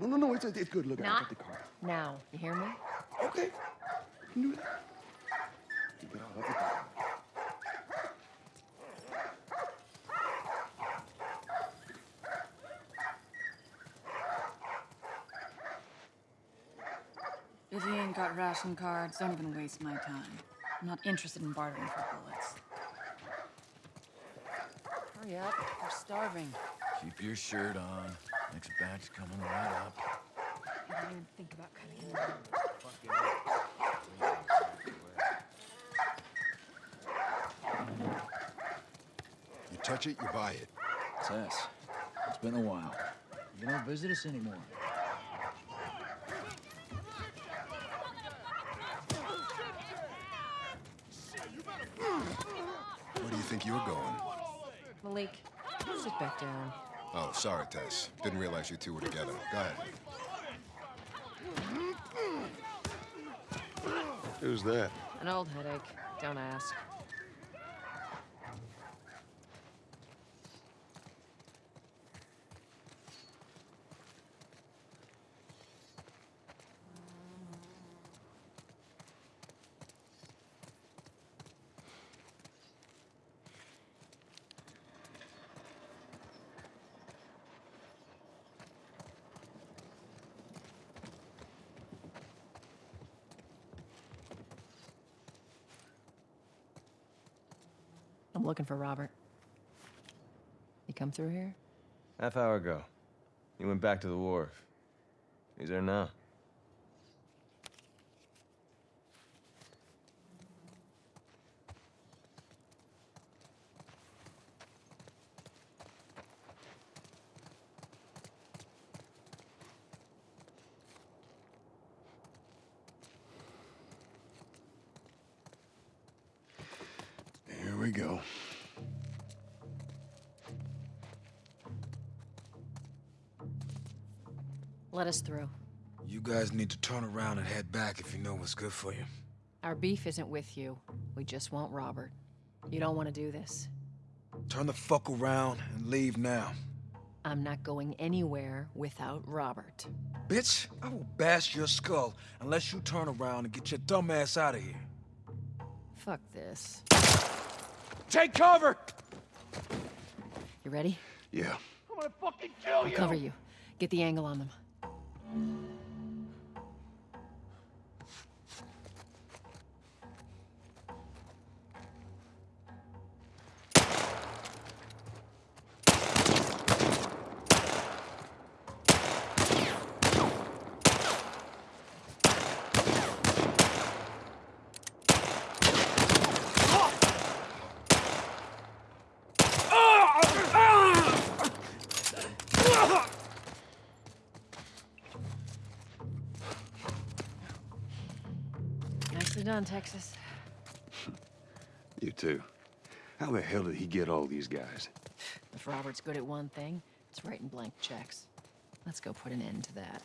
No, no, no, it's, it's good. Look, I got the car. now. You hear me? Okay, you can do that. You get all of it. If you ain't got ration cards, don't even waste my time. I'm not interested in bartering for bullets. Hurry up. We're starving. Keep your shirt on. Next batch coming right up. I didn't even think about cutting it. You touch it, you buy it. Tess, it's been a while. You don't visit us anymore. Where do you think you're going? Malik, sit back down. Oh, sorry, Tess. Didn't realize you two were together. Go ahead. Who's that? An old headache. Don't ask. Looking for Robert. He come through here? Half hour ago. He went back to the wharf. He's there now. Here we go. Let us through. You guys need to turn around and head back if you know what's good for you. Our beef isn't with you. We just want Robert. You don't want to do this. Turn the fuck around and leave now. I'm not going anywhere without Robert. Bitch, I will bash your skull unless you turn around and get your dumb ass out of here. Fuck this. Take cover! You ready? Yeah. I'm going to fucking kill you. I'll cover you. Get the angle on them. Done, Texas. You too. How the hell did he get all these guys? If Robert's good at one thing, it's writing blank checks. Let's go put an end to that.